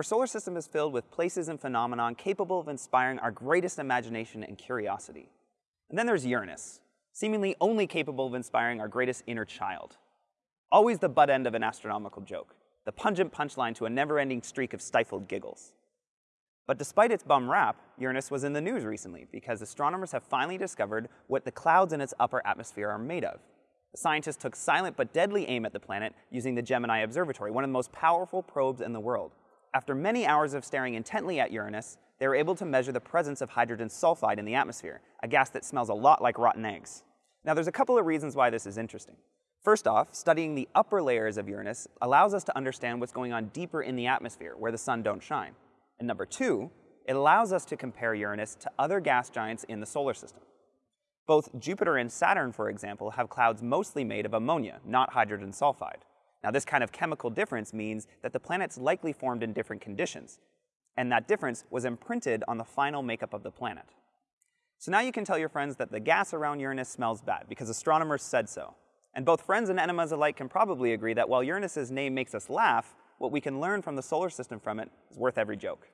Our solar system is filled with places and phenomena capable of inspiring our greatest imagination and curiosity. And then there's Uranus, seemingly only capable of inspiring our greatest inner child. Always the butt end of an astronomical joke, the pungent punchline to a never-ending streak of stifled giggles. But despite its bum rap, Uranus was in the news recently because astronomers have finally discovered what the clouds in its upper atmosphere are made of. The scientists took silent but deadly aim at the planet using the Gemini Observatory, one of the most powerful probes in the world. After many hours of staring intently at Uranus, they were able to measure the presence of hydrogen sulfide in the atmosphere, a gas that smells a lot like rotten eggs. Now, there's a couple of reasons why this is interesting. First off, studying the upper layers of Uranus allows us to understand what's going on deeper in the atmosphere, where the sun don't shine. And number two, it allows us to compare Uranus to other gas giants in the solar system. Both Jupiter and Saturn, for example, have clouds mostly made of ammonia, not hydrogen sulfide. Now, this kind of chemical difference means that the planets likely formed in different conditions, and that difference was imprinted on the final makeup of the planet. So now you can tell your friends that the gas around Uranus smells bad because astronomers said so. And both friends and enemies alike can probably agree that while Uranus's name makes us laugh, what we can learn from the solar system from it is worth every joke.